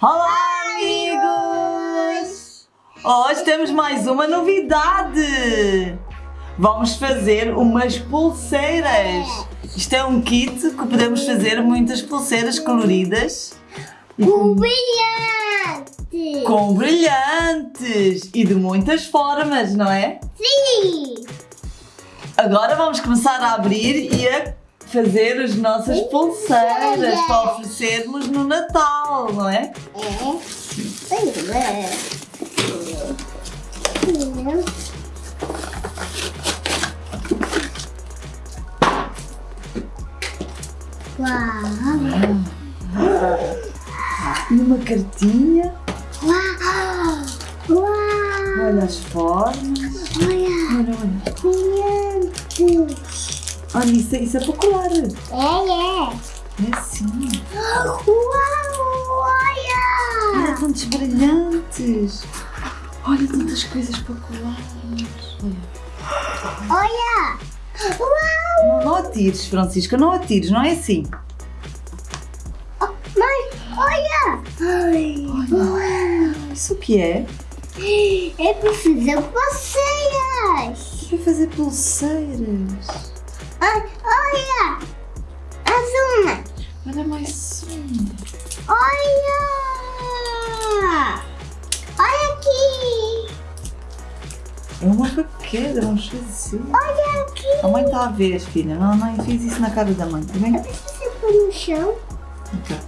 Olá, amigos! Hoje temos mais uma novidade! Vamos fazer umas pulseiras! Isto é um kit que podemos fazer muitas pulseiras coloridas Com brilhante! com brilhantes e de muitas formas, não é? Sim! Agora vamos começar a abrir e a fazer as nossas pulseiras para oferecermos no Natal, não é? É. Uau! E uma cartinha, Uau! Uau! olha as formas. Olha! Olha, olha. Brilhantes! Olha, isso, é- isso é para colar. É, é! É assim. Uau! Olha Olha! tantos brilhantes. Olha tantas coisas para colar. Olha. Olha! Uau! Não, atires, Francisca, não atires, não é assim. Oh, Mãe, olha! Ai, uau! Isso o que é? É para fazer pulseiras! Para fazer pulseiras. Olha! Mais uma! Olha mais um. Olha! Olha aqui! É uma paquera, vamos fazer. Olha aqui! A mãe está a ver, filha. Não, não fiz isso na cara da mãe, tá bem? Deixa você pôr no chão. Então,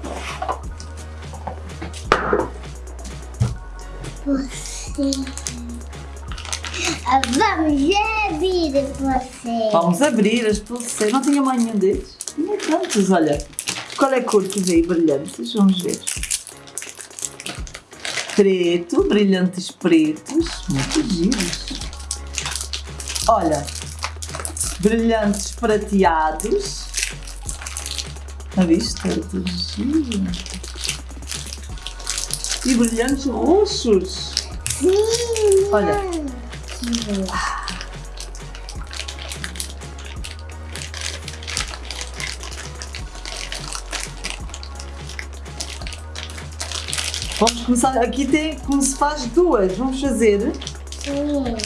Você. Vamos abrir você. Vamos abrir as pulseiras. Não tinha mais nenhum deles? Tinha tantos, olha. Qual é a cor que veio brilhantes? Vamos ver. Preto, brilhantes pretos. Muito giros. Olha. Brilhantes prateados. A vista? Tudo giro. E brilhantes roxos. Sim! Olha. Vamos começar. Aqui tem como se faz duas. Vamos fazer. Sim.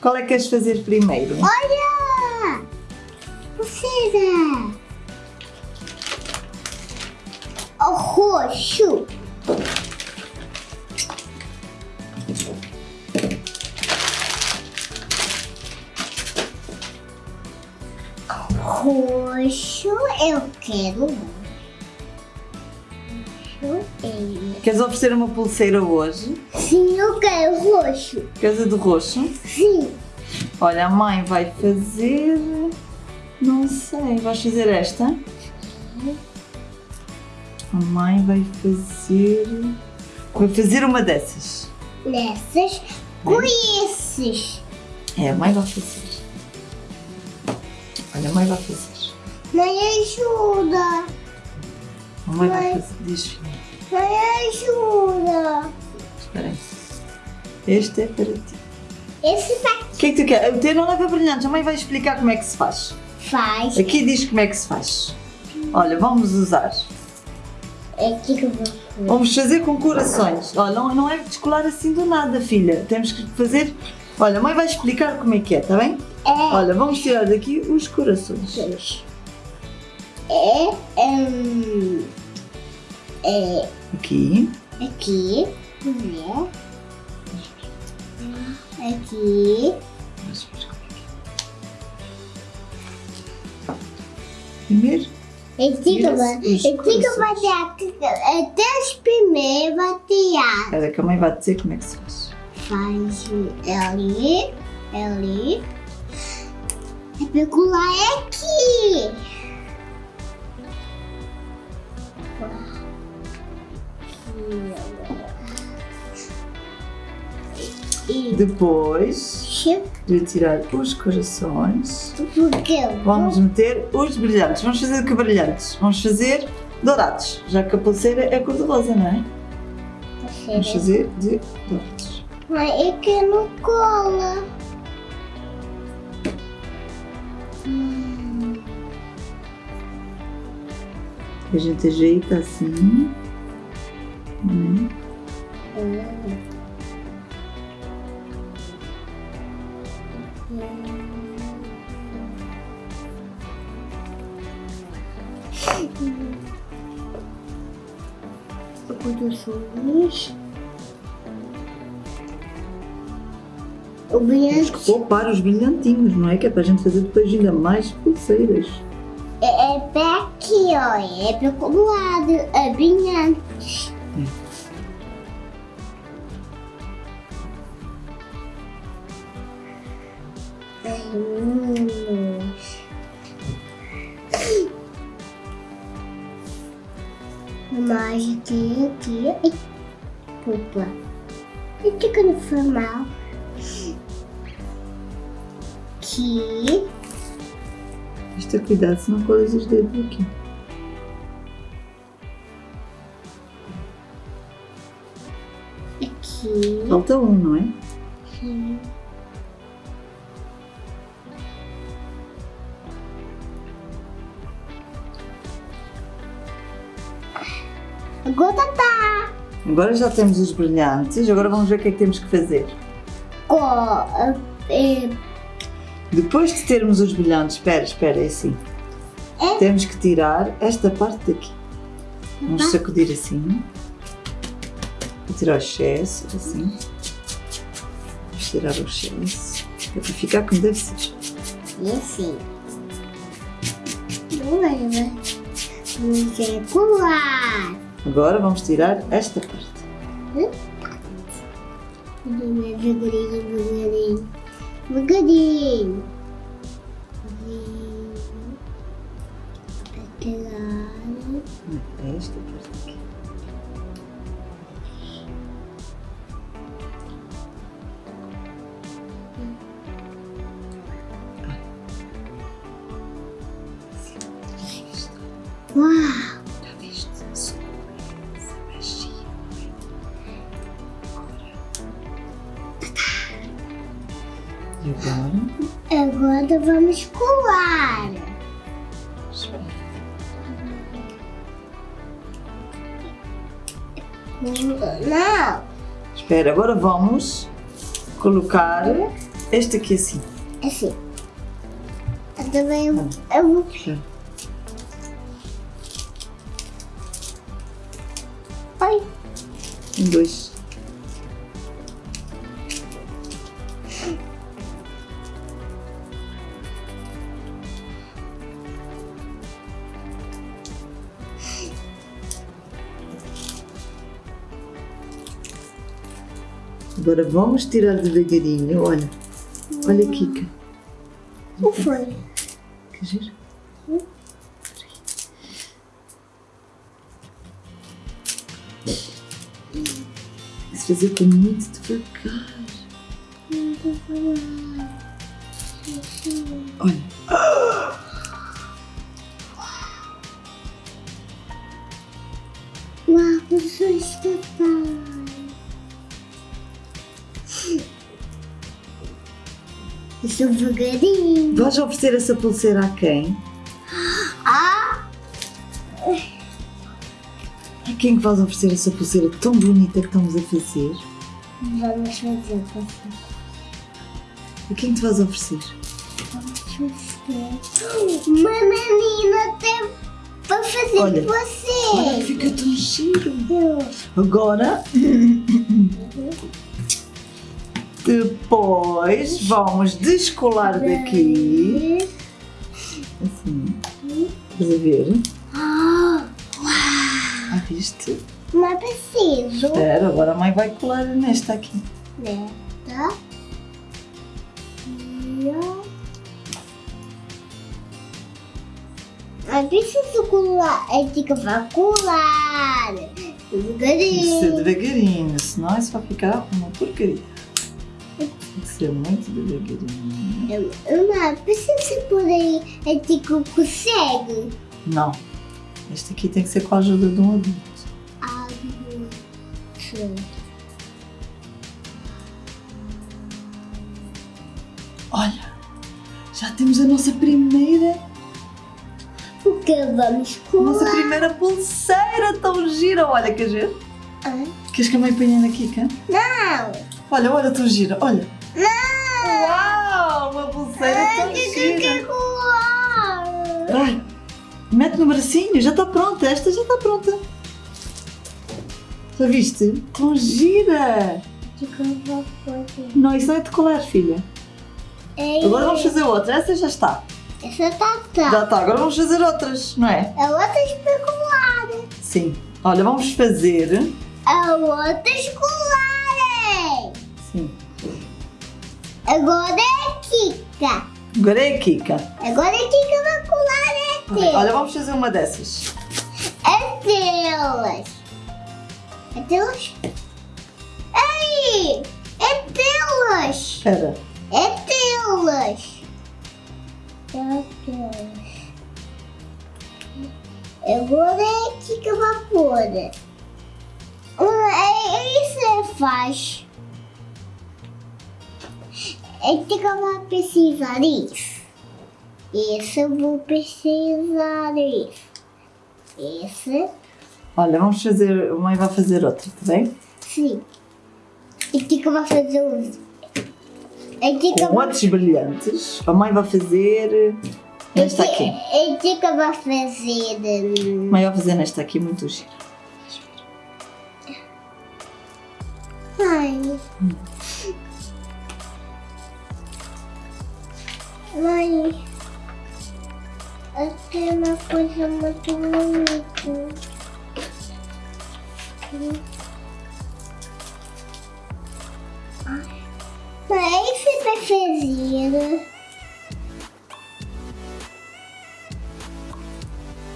Qual é que queres fazer primeiro? Olha! Precisa! O roxo. Roxo, eu quero. Roxo. Queres oferecer uma pulseira hoje? Sim, eu quero roxo. Queres a de roxo? Sim. Olha, a mãe vai fazer. Não sei. Vais fazer esta? A mãe vai fazer. Vai fazer uma dessas. Nessas, com esses. É, a mãe vai fazer. Olha, a mãe vai fazer. Mãe, ajuda. A mãe vai Mãe. fazer. Diz, filha. Mãe, ajuda. Espera aí. Este é para ti. Esse tá O que é que tu quer? O teu não leva brilhantes. A mãe vai explicar como é que se faz. faz. Aqui diz como é que se faz. Olha, vamos usar. É aqui que eu vou. Vamos fazer com corações. Olha, não, não é descolar assim do nada, filha. Temos que fazer. Olha, a mãe vai explicar como é que é, tá bem? É. Olha, vamos tirar daqui os corações. É. hum, é Aqui. aqui. Né? Aqui. Primeiro. É aqui que eu. É aqui que eu vou corações. bater. Até os primeiros batear. Espera que a mãe vai dizer como é que se faz. Faz ali. Ali. É pecular é aqui. E Depois de tirar os corações, vamos meter os brilhantes. Vamos fazer de que brilhantes? Vamos fazer dourados, já que a pulseira é cor-de-rosa, não é? Vamos fazer de dourados. Mas é que não cola. A gente ajeita assim. Né? Corações. O Temos brilhante que poupar os brilhantinhos, não é? Que é para a gente fazer depois ainda mais pulseiras. Ó. É lado. É brilhante. Ai, meninos. Mas tem aqui. Ai, Opa. Eu tô ficando foi mal. Aqui. Isto é cuidado, senão colas os dedos aqui. Aqui. Falta um, não é? Sim. Agora tá. Agora já temos os brilhantes, agora vamos ver o que é que temos que fazer. Co é, Depois de termos os brilhantes, espera, espera, é assim. É? Temos que tirar esta parte daqui. Vamos sacudir assim. Tirar o excesso, assim. Vamos tirar o excesso. É para ficar como deve ser. e assim. Não leva. Vamos circular. Agora vamos tirar esta parte. Devagarinho, devagarinho. Devagarinho. Devagarinho. Esta parte Espera, agora vamos colocar este aqui assim. Assim. Eu também eu, eu vou. Ai. Em dois. Agora vamos tirar devagarinho. Olha, olha Kika. O que foi? Que giro. Se fazer com muito devagar. Olha. Isso devagarinho. Vais oferecer essa pulseira a quem? Ah! A quem que vais oferecer essa pulseira tão bonita que estamos a fazer? Vamos fazer você. A quem que te vais oferecer? Vamos. Uma menina tem para fazer Olha, Olha você. que fica tão giro. Agora, depois vamos descolar daqui. Assim. Estás a ver? Ah, Ah, viste? não é preciso. Espera, agora a mãe vai colar nesta aqui. Neta. Ó. Não precisa colar. É que vai colar. Devagarinho. devagarinho, senão isso vai ficar uma porcaria. Que ser muito devagarinho. Eu, eu não precisa por aí. É que consegue. Não. Este aqui tem que ser com a ajuda de um adulto. Adulto. Olha, já temos a nossa primeira O Kika, vamos colar. Nossa primeira pulseira tão gira. Olha, quer ver? Ah, Queres que a mãe ponha na Kika? Não! Olha, olha, tão gira. Olha. Não! Uau, uma pulseira Ah, tão gira. Vai, mete no bracinho, já está pronta, esta já está pronta. Já viste? Tão gira! Não, isso não é de colar, filha. Ei, Agora vamos fazer outra, essa já está. Essa tá tá. Já está, agora vamos fazer outras, não é? A outra especulada. Sim. Olha, vamos fazer. A outra escolar. Agora é Kika. Agora é Kika. Agora é Kika vai colar é teu. Olha, vamos fazer uma dessas. É delas. É delas? Ei! É delas. Espera. É delas. É delas. Agora é Kika vai pôr. Ah, É isso que faz. É que eu vou precisar disso. Isso eu vou precisar disso. Esse, Olha, vamos fazer. A mãe vai fazer outra, está bem? sim. E que eu vou fazer. É que eu Com vou outros brilhantes. A mãe vai fazer. Nesta aqui. É que eu vou fazer. A hum, mãe vai fazer nesta aqui, muito gira. Mãe. Mãe. Eu tenho uma coisa muito bonita. Mãe, esse preferido.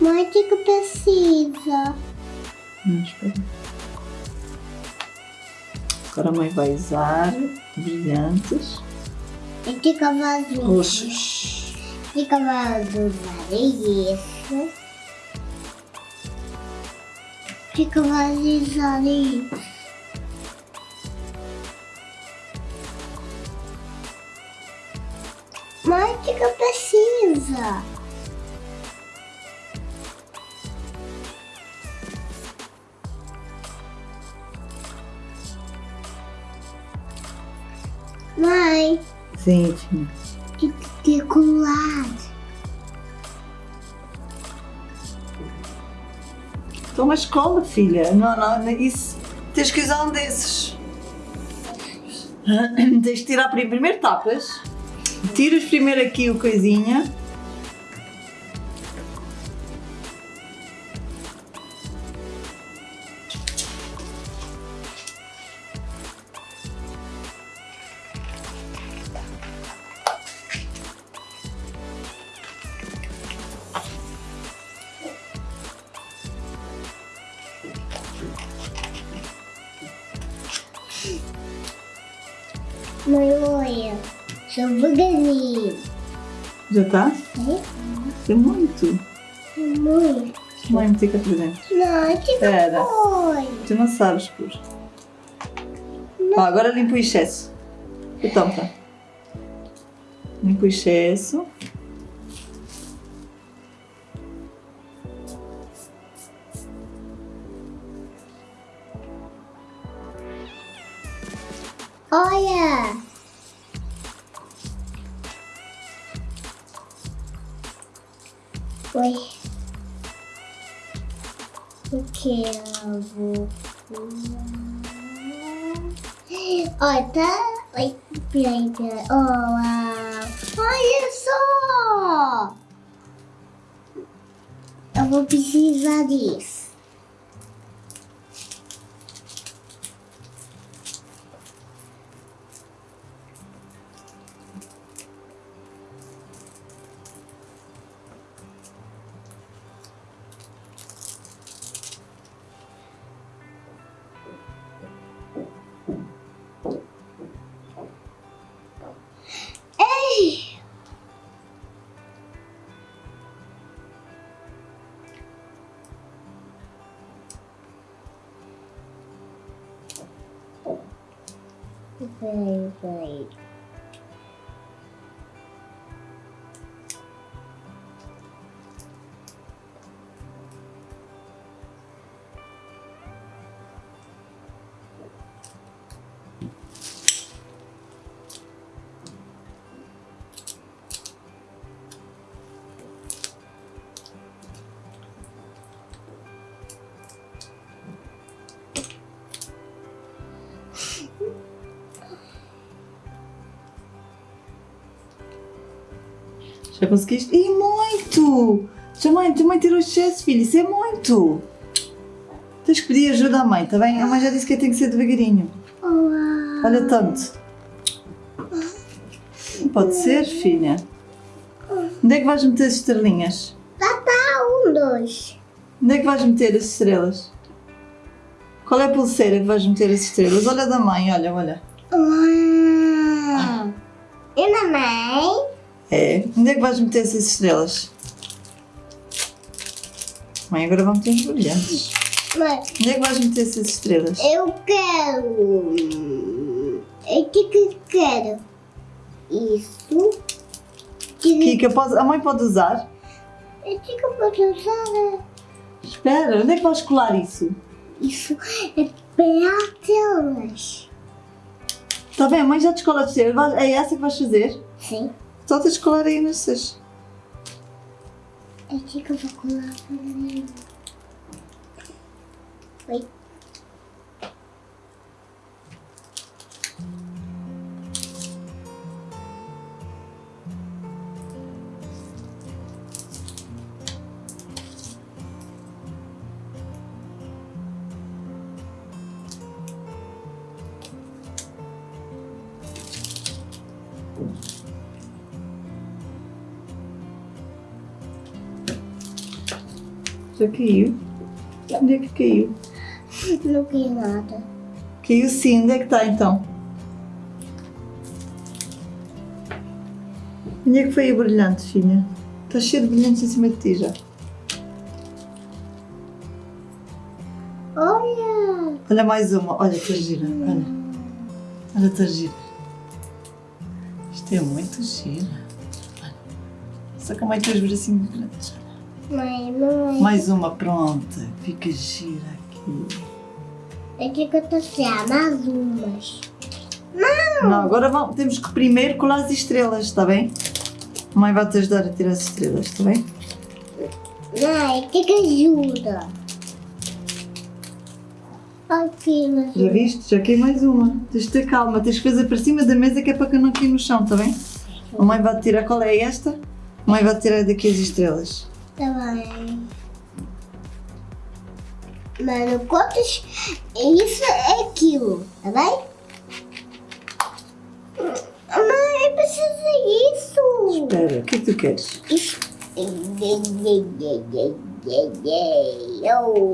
Mãe, o que que precisa? Hum, espera. Agora a mãe vai usar brilhantes E vou usar? roxos. E? Que que eu vou usar isso? Mãe, o que que eu preciso? Mãe, Que que ter colado? Toma escola, filha. Não, não, isso. Tens que usar um desses. Tens de tirar pri- primeiro tapas. Tiras primeiro aqui o coisinha. Já está? É? É muito. Mãe, Mãe, para dentro. não, que não foi. Tu não sabes pôr. Ó, agora limpa o excesso. Então, tá. Limpa o excesso. Olha! Oi. O que eu vou Olha, tá. Oi, peraí, peraí. Uau. Olha só! Eu vou precisar disso. Já conseguiste? E muito! Tua mãe, tua mãe tirou excesso, filho. Isso é muito! Tens que pedir ajuda à mãe, está bem? A mãe já disse que tem que ser devagarinho. Uau. Olha tanto. Pode ser, filha. Onde é que vais meter as estrelinhas? Papá, um, dois. Onde é que vais meter as estrelas? Qual é a pulseira que vais meter as estrelas? Olha da mãe, olha, olha. Uau. E mamãe? É. Onde é que vais meter essas estrelas? Mãe, agora vamos meter os brilhantes. Mãe, Onde é que vais meter essas estrelas? eu quero. O que que eu quero? Isso. Que Kika, pode- a mãe pode usar? O que que eu posso usar? Espera, onde é que vais colar isso? Isso é para telas. Está bem, a mãe já descola as estrelas. Vais- É essa que vais fazer? Sim. Aí nessas. É aqui que eu vou colar mim. Oi. Já caiu? Onde é que caiu? Não quero nada. Caiu sim, onde é que está então? Onde é que foi o brilhante, filha? Está cheio de brilhantes em cima de ti já. Olha! Olha mais uma, olha, está gira, olha. Olha, está gira. Isto é muito gira. Olha. Só que a mãe tem os bracinhos grandes. Mãe, mãe. Mais uma, pronta. Fica gira aqui. É que eu estou a tirar mais umas. Não, agora vamos, temos que primeiro colar as estrelas, está bem? A mãe vai te ajudar a tirar as estrelas, está bem? Mãe, que que ajuda? Aqui, mas... Já viste? Já caiu mais uma. Tens de ter calma, tens que fazer para cima da mesa que é para que não caia no chão, está bem? A mãe vai tirar, qual é esta? A mãe vai tirar daqui as estrelas. Tá bem. Mano, quantos... Isso é aquilo, tá bem? Mãe, eu preciso disso. Espera, o que é que tu queres? Isso. Oh.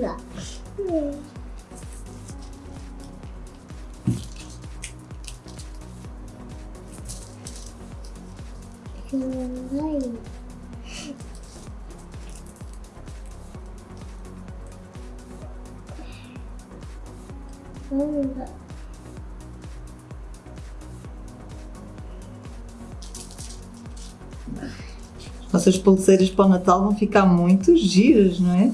Lá? Vai. Vamos lá. Nossas pulseiras para o Natal vão ficar muito giras, não é?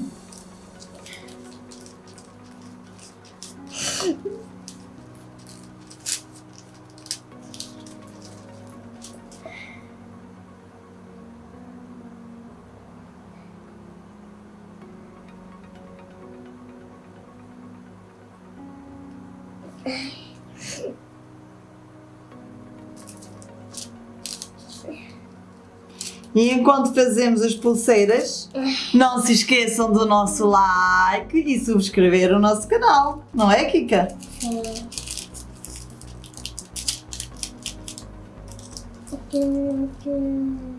Enquanto fazemos as pulseiras, não se esqueçam do nosso like e subscrever o nosso canal, não é, Kika? Sim. Olha,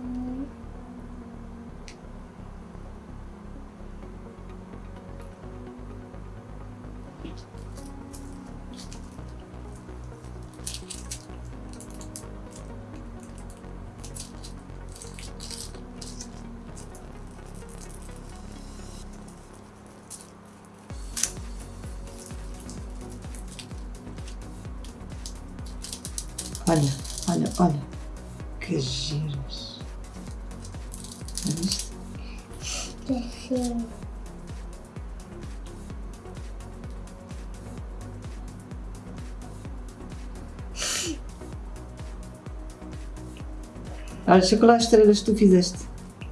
Olha, deixa colar as estrelas que tu fizeste.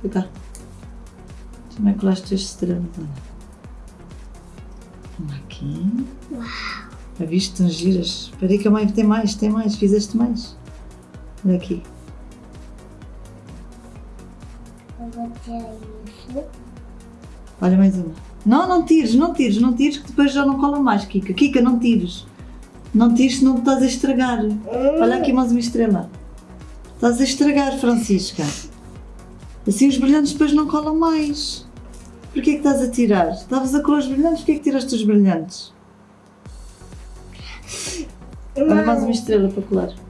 Vem cá. Deixa eu colar as tuas estrelas. Olha. Uma aqui. Uau. Já viste? Estão giras. Espera aí que a mãe tem mais, tem mais. Fizeste mais. Olha aqui. Eu vou tirar isso. Olha mais uma. Não, não tires, não tires, não tires que depois já não cola mais, Kika. Kika, não tires. Não tires senão estás a estragar. Olha aqui mais uma estrela. Estás a estragar, Francisca. Assim os brilhantes depois não colam mais. Porquê que estás a tirar? Estavas a colar os brilhantes, porquê que tiraste os brilhantes? Olha mais uma estrela para colar.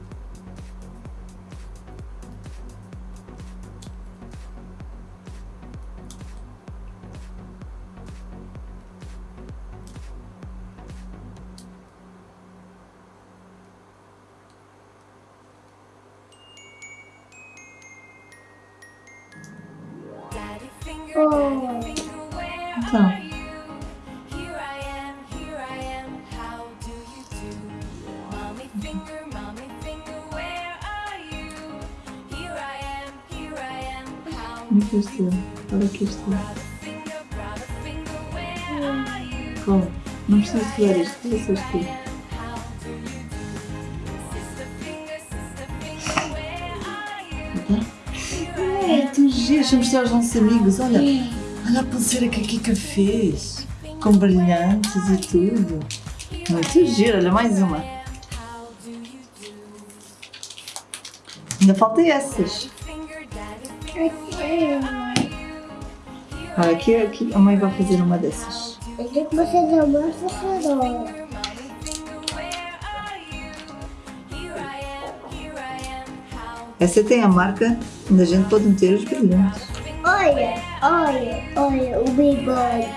Estrela. Brother finger, brother finger, where are you? Cola. Não precisas colar isto. Olha só eu mostrar aos nossos amigos. Olha. Olha a pulseira que a Kika fez. Com brilhantes e tudo. Muito giro. Olha, mais uma. Ainda falta essas. Olha, aqui, aqui a mãe vai fazer uma dessas. Eu que você uma Essa tem a marca a gente pode meter os brilhantes. Olha, olha, olha o bigode.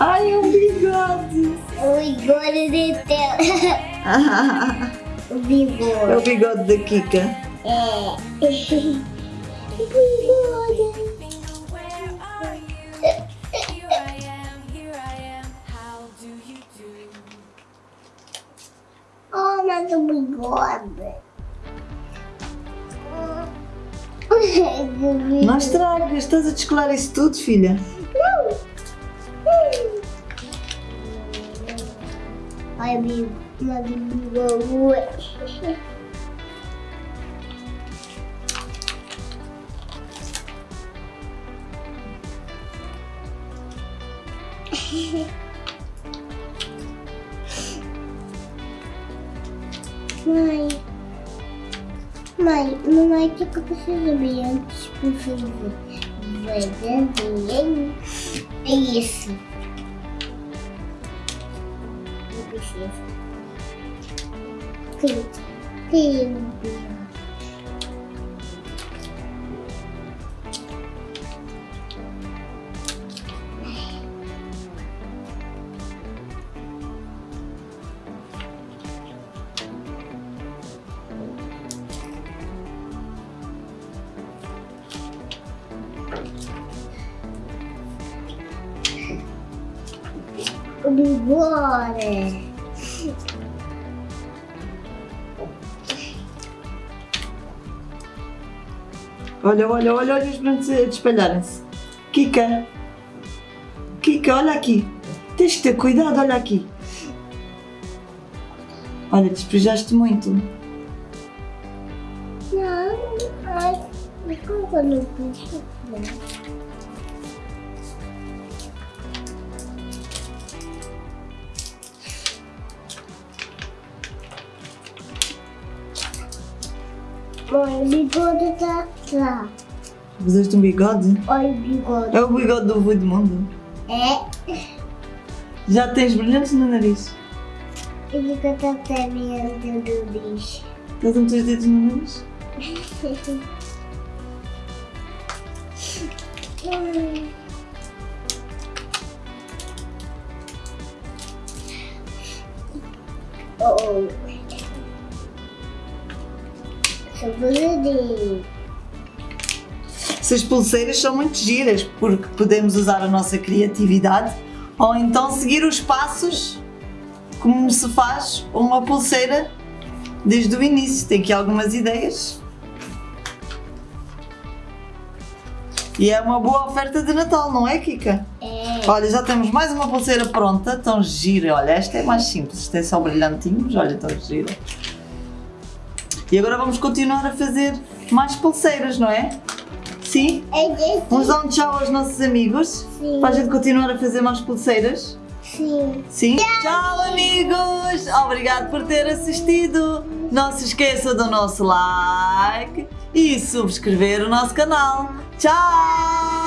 Ai, é um bigode! O bigode de tela. o É o bigode. bigode da Kika. É. o bigode. Oh, mas o bigode. Não estragas, estás a descolar isso tudo, filha. Ai, amigo, mas o bigode. Mãe, mãe, mamãe, o que eu preciso ver antes fazer? Verdadeiro. É isso. Não precisa. Clique. Clique. Bigode. Olha, olha, olha, olha os brancos a espalharem-se. Kika. Kika, olha aqui. Tens de ter cuidado, olha aqui. Olha, despejaste muito. Não, ai, mas como que eu não Mãe, o bigode tá lá. Fizeste um bigode? Olha o bigode. É o bigode do vô do mundo. É, Já tens brilhantes no nariz. ele fica até minha do bicho. Estás a meter os dedos no nariz? Oh. Sabonete. Essas pulseiras são muito giras porque podemos usar a nossa criatividade ou então seguir os passos como se faz uma pulseira desde o início. Tem aqui algumas ideias. E é uma boa oferta de Natal, não é, Kika? É. Olha, já temos mais uma pulseira pronta, tão gira. Olha, esta é mais simples, esta é só brilhantinhos, olha, tão gira. E agora vamos continuar a fazer mais pulseiras, não é? Sim? É desse. Vamos dar um tchau aos nossos amigos Sim. para a gente continuar a fazer mais pulseiras. Sim. Sim? Tchau, amigos! Obrigado por ter assistido. Não se esqueça do nosso like e subscrever o nosso canal. Tchau!